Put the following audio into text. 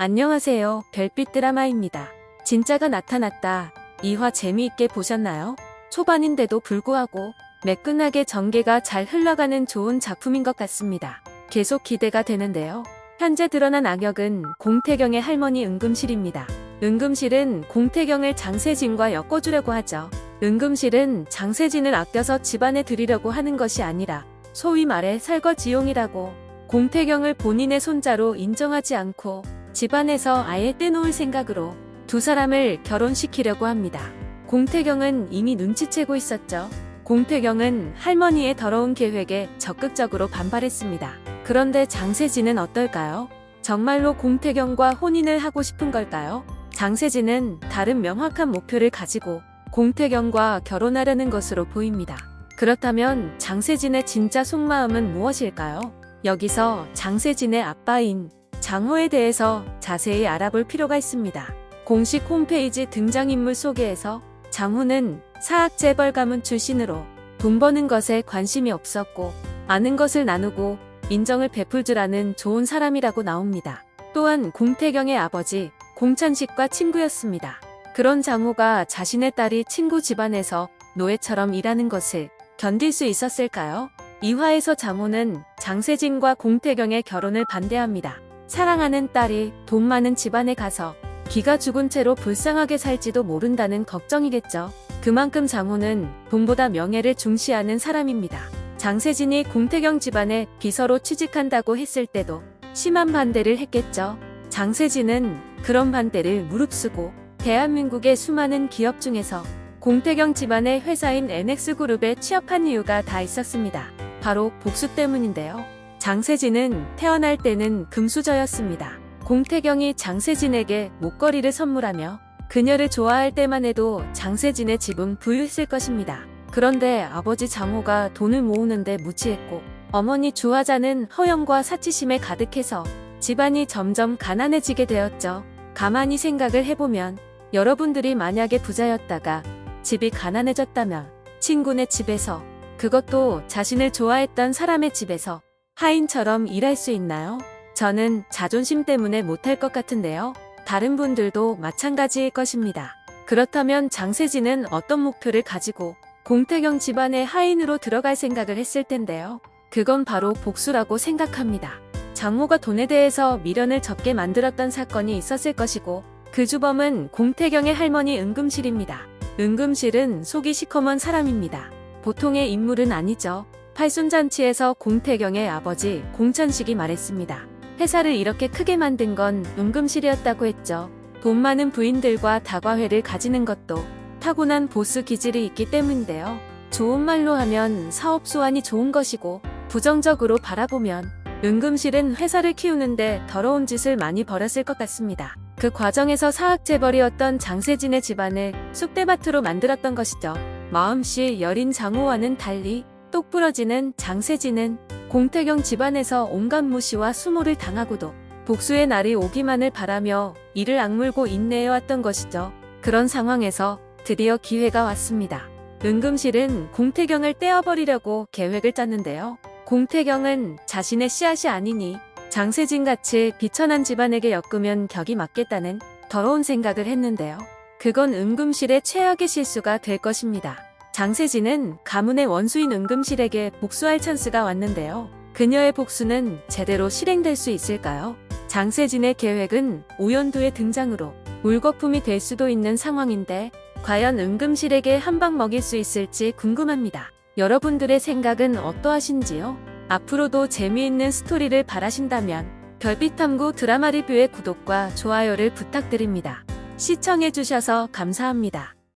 안녕하세요. 별빛 드라마입니다. 진짜가 나타났다. 2화 재미있게 보셨나요? 초반인데도 불구하고 매끈하게 전개가 잘 흘러가는 좋은 작품인 것 같습니다. 계속 기대가 되는데요. 현재 드러난 악역은 공태경의 할머니 은금실입니다. 은금실은 공태경을 장세진과 엮어주려고 하죠. 은금실은 장세진을 아껴서 집안에 들이려고 하는 것이 아니라 소위 말해 설거지용이라고 공태경을 본인의 손자로 인정하지 않고 집안에서 아예 떼놓을 생각으로 두 사람을 결혼시키려고 합니다. 공태경은 이미 눈치채고 있었죠. 공태경은 할머니의 더러운 계획에 적극적으로 반발했습니다. 그런데 장세진은 어떨까요? 정말로 공태경과 혼인을 하고 싶은 걸까요? 장세진은 다른 명확한 목표를 가지고 공태경과 결혼하려는 것으로 보입니다. 그렇다면 장세진의 진짜 속마음은 무엇일까요? 여기서 장세진의 아빠인 장호에 대해서 자세히 알아볼 필요가 있습니다. 공식 홈페이지 등장인물 소개에서 장호는 사학 재벌 가문 출신으로 돈 버는 것에 관심이 없었고 아는 것을 나누고 인정을 베풀 줄 아는 좋은 사람이라고 나옵니다. 또한 공태경의 아버지 공찬식과 친구였습니다. 그런 장호가 자신의 딸이 친구 집안에서 노예처럼 일하는 것을 견딜 수 있었을까요? 이화에서 장호는 장세진과 공태경의 결혼을 반대합니다. 사랑하는 딸이 돈 많은 집안에 가서 기가 죽은 채로 불쌍하게 살지도 모른다는 걱정이겠죠. 그만큼 장호는 돈보다 명예를 중시하는 사람입니다. 장세진이 공태경 집안에 비서로 취직한다고 했을 때도 심한 반대를 했겠죠. 장세진은 그런 반대를 무릅쓰고 대한민국의 수많은 기업 중에서 공태경 집안의 회사인 NX그룹에 취업한 이유가 다 있었습니다. 바로 복수 때문인데요. 장세진은 태어날 때는 금수저였습니다. 공태경이 장세진에게 목걸이를 선물하며 그녀를 좋아할 때만 해도 장세진의 집은 부유했을 것입니다. 그런데 아버지 장호가 돈을 모으는데 무치했고 어머니 주화자는 허영과 사치심에 가득해서 집안이 점점 가난해지게 되었죠. 가만히 생각을 해보면 여러분들이 만약에 부자였다가 집이 가난해졌다면 친구네 집에서 그것도 자신을 좋아했던 사람의 집에서 하인처럼 일할 수 있나요? 저는 자존심 때문에 못할 것 같은데요. 다른 분들도 마찬가지일 것입니다. 그렇다면 장세진은 어떤 목표를 가지고 공태경 집안의 하인으로 들어갈 생각을 했을 텐데요. 그건 바로 복수라고 생각합니다. 장모가 돈에 대해서 미련을 적게 만들었던 사건이 있었을 것이고 그 주범은 공태경의 할머니 은금실입니다. 은금실은 속이 시커먼 사람입니다. 보통의 인물은 아니죠. 팔순잔치에서 공태경의 아버지 공천식이 말했습니다. 회사를 이렇게 크게 만든 건 은금실이었다고 했죠. 돈 많은 부인들과 다과회를 가지는 것도 타고난 보스 기질이 있기 때문인데요. 좋은 말로 하면 사업 수완이 좋은 것이고 부정적으로 바라보면 은금실은 회사를 키우는데 더러운 짓을 많이 벌였을 것 같습니다. 그 과정에서 사학재벌이었던 장세진의 집안을 쑥대밭으로 만들었던 것이죠. 마음씨 여린 장호와는 달리 똑부러지는 장세진은 공태경 집안에서 온갖 무시와 수모를 당하고도 복수의 날이 오기만을 바라며 이를 악물고 인내해왔던 것이죠. 그런 상황에서 드디어 기회가 왔습니다. 은금실은 공태경을 떼어버리려고 계획을 짰는데요. 공태경은 자신의 씨앗이 아니니 장세진같이 비천한 집안에게 엮으면 격이 맞겠다는 더러운 생각을 했는데요. 그건 은금실의 최악의 실수가 될 것입니다. 장세진은 가문의 원수인 은금실에게 복수할 찬스가 왔는데요. 그녀의 복수는 제대로 실행될 수 있을까요? 장세진의 계획은 오연두의 등장으로 물거품이 될 수도 있는 상황인데 과연 은금실에게 한 방 먹일 수 있을지 궁금합니다. 여러분들의 생각은 어떠하신지요? 앞으로도 재미있는 스토리를 바라신다면 별빛탐구 드라마 리뷰의 구독과 좋아요를 부탁드립니다. 시청해주셔서 감사합니다.